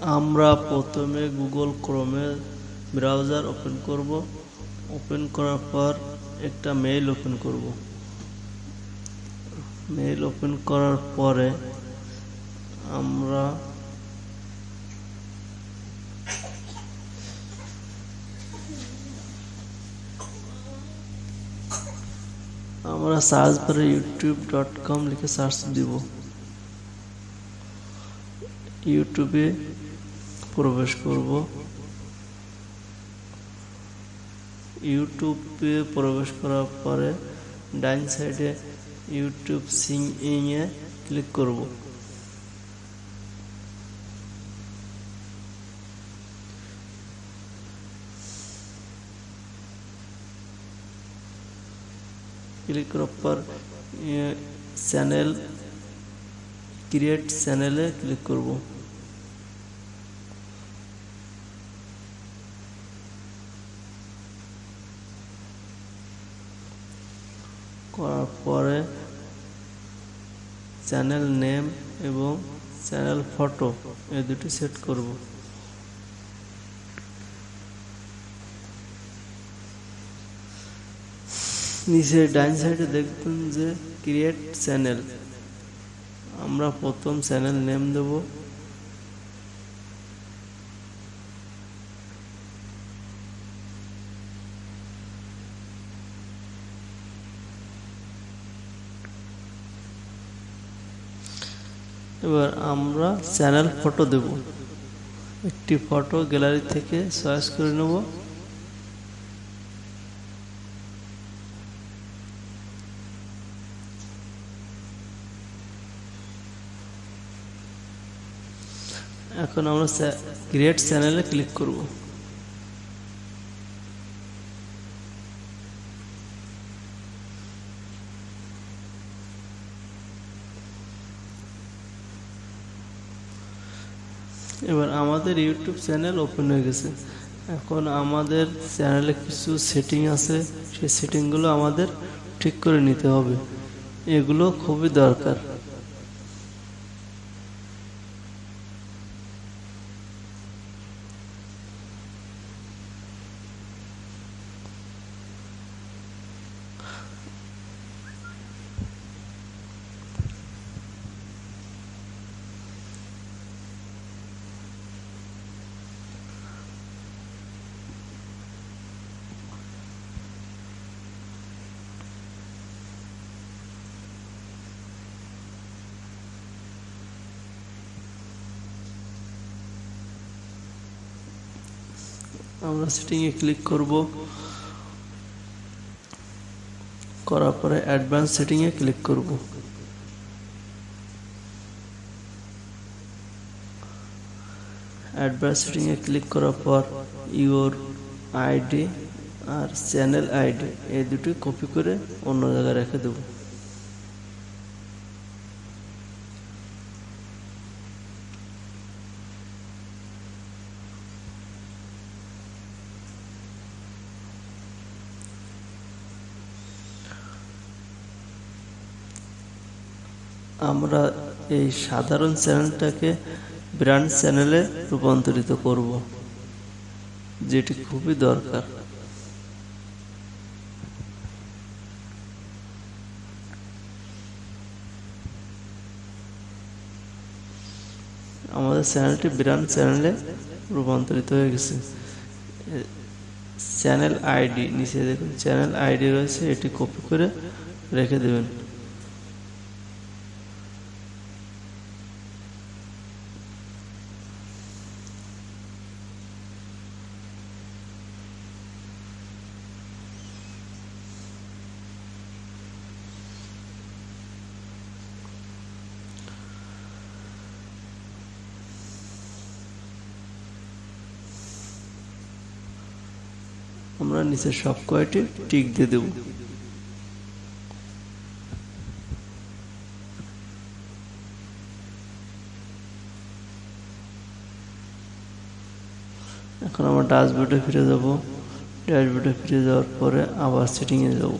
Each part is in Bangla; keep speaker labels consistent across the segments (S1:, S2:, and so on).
S1: আমরা প্রথমে গুগল ক্রোমে ব্রাউজার ওপেন করব। ওপেন করার পর একটা মেইল ওপেন করব। মেইল ওপেন করার পরে আমরা আমরা সার্চ করে ইউটিউব ডট কম লিখে সার্চ দিব। ইউটিউবে প্রবেশ করব ইউটিউবে প্রবেশ করার পরে ডাইন সাইডে ইউটিউব সিং ইংয়ে ক্লিক করব ক্লিক করার পর চ্যানেল ক্রিয়েট চ্যানেলে ক্লিক করব করার পরে চ্যানেল নেম এবং চ্যানেল ফটো এই দুটি সেট করব। নিচে ডাইন সাইডে দেখবেন যে ক্রিয়েট চ্যানেল আমরা প্রথম চ্যানেল নেম দেব। এবার আমরা চ্যানেল ফটো দেব। একটি ফটো গ্যালারি থেকে চয়েস করে নেব। এখন আমরা ক্রিয়েট চ্যানেলে ক্লিক করব। এবার আমাদের ইউটিউব চ্যানেল ওপেন হয়ে গেছে। এখন আমাদের চ্যানেলে কিছু সেটিং আছে, সেই সেটিংগুলো আমাদের ঠিক করে নিতে হবে। এগুলো খুবই দরকার। আমরা সেটিংয়ে ক্লিক করব। করার পরে অ্যাডভান্স সেটিংয়ে ক্লিক করব। অ্যাডভান্স সেটিংয়ে ক্লিক করার পর ইওর আইডি আর চ্যানেল আইডি এই দুটি কপি করে অন্য জায়গায় রেখে দেবো। আমরা এই সাধারণ চ্যানেলটাকে ব্র্যান্ড চ্যানেলে রূপান্তরিত করব, যেটি খুবই দরকার। আমাদের চ্যানেলটি ব্র্যান্ড চ্যানেলে রূপান্তরিত হয়ে গেছে। চ্যানেল আইডি, নিচে দেখুন, চ্যানেল আইডি রয়েছে, এটি কপি করে রেখে দেবেন। আমরা নিচে সব কয়টি টিক দিয়ে দেব। এখন আমরা ড্যাশবোর্ডে ফিরে যাব। ড্যাশবোর্ডে ফিরে যাওয়ার পরে আবার সেটিংয়ে যাব।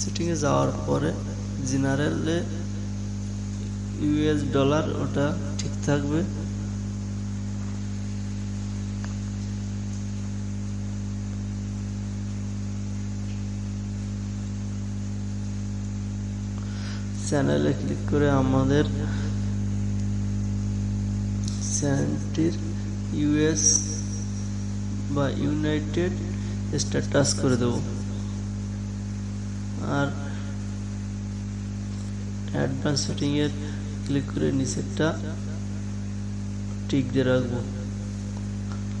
S1: সেটিংয়ে যাওয়ার পরে জেনারেলে ইউএস ডলার ওটা ঠিক থাকবে? চ্যানেলে ক্লিক করে আমাদের চ্যানেলটির ইউএস বা ইউনাইটেড স্ট্যাটাস করে দেব। আর অ্যাডভান্স সেটিংয়ের ক্লিক করে নিচেরটা টিক দিয়ে রাখব।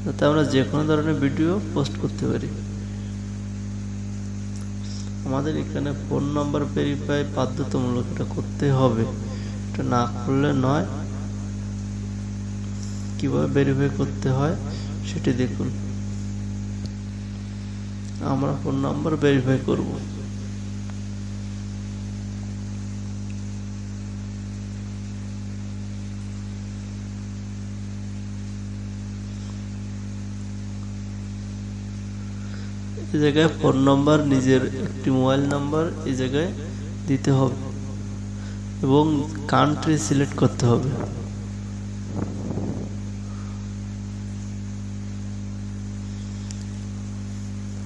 S1: যাতে আমরা যে কোনো ধরনের ভিডিও পোস্ট করতে পারি। আমাদের এখানে ফোন নাম্বার ভেরিফাই বাধ্যতামূলক এটা করতে হবে। এটা না করলে নয়। কীভাবে ভেরিফাই করতে হয় সেটি দেখুন। আমরা ফোন নাম্বার ভেরিফাই করব। এই জায়গায় ফোন নাম্বার নিজের একটি মোবাইল নাম্বার এই জায়গায় দিতে হবে এবং কান্ট্রি সিলেক্ট করতে হবে।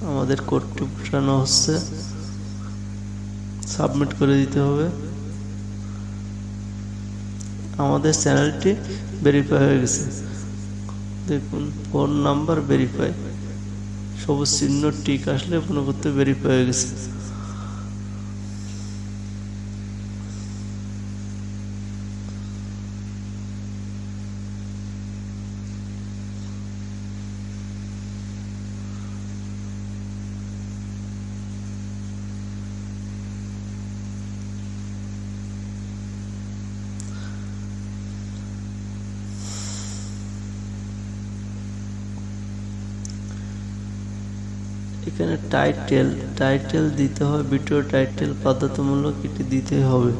S1: আমাদের কোডটি পাঠানো হচ্ছে। সাবমিট করে দিতে হবে। আমাদের চ্যানেলটি ভেরিফাই হয়ে গেছে। দেখুন ফোন নাম্বার ভেরিফাই সবুজ চিহ্ন টিক আসলে মনে করতে বেরিয়ে পড়ে গেছে। এখানে টাইটেল টাইটেল দিতে হবে ভিডিও টাইটেল বাধ্যতামূলক এটি দিতে হবে।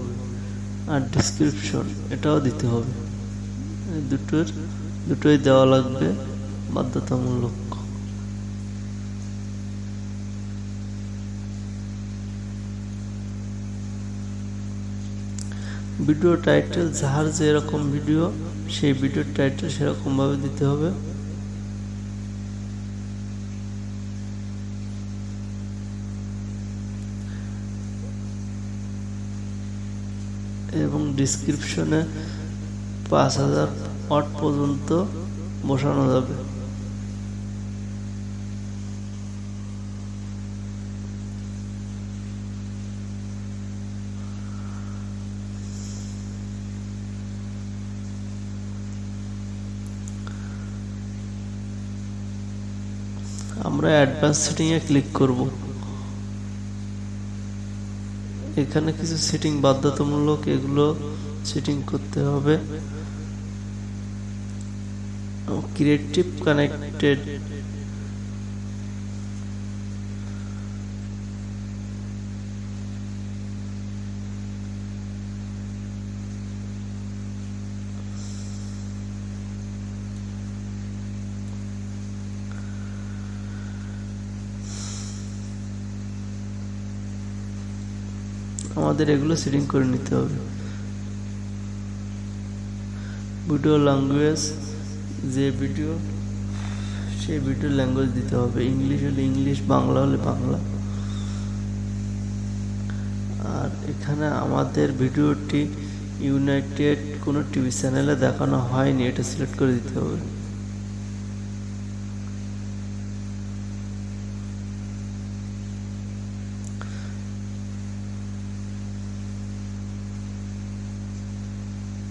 S1: আর ডিসক্রিপশন এটাও দিতে হবে। দুটোর, দুটোই দেওয়া লাগবে বাধ্যতামূলক ভিডিও টাইটেল যার যেরকম ভিডিও সেই ভিডিওর টাইটেল সেরকমভাবে দিতে হবে। এবং ডিসক্রিপশনে পাঁচ হাজার ওয়াট পর্যন্ত বসানো যাবে। আমরা অ্যাডভান্স সেটিংয়ে ক্লিক করব। এখানে কিছু সিটিং বাধ্যতামূলক এগুলো সিটিং করতে হবে। ক্রিয়েটিভ কানেক্টেড আমাদের এগুলো সেটিং করে নিতে হবে। ভিডিও ল্যাঙ্গুয়েজ যে ভিডিও সেই ভিডিও ল্যাঙ্গুয়েজ দিতে হবে। ইংলিশ হলে ইংলিশ বাংলা হলে বাংলা। আর এখানে আমাদের ভিডিওটি ইউনাইটেড কোনো টিভি চ্যানেলে দেখানো হয়নি, এটা সিলেক্ট করে দিতে হবে।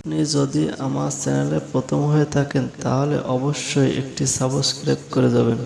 S1: আপনি যদি আমার চ্যানেলে প্রথম হয়ে থাকেন তাহলে অবশ্যই একটি সাবস্ক্রাইব করে যাবেন।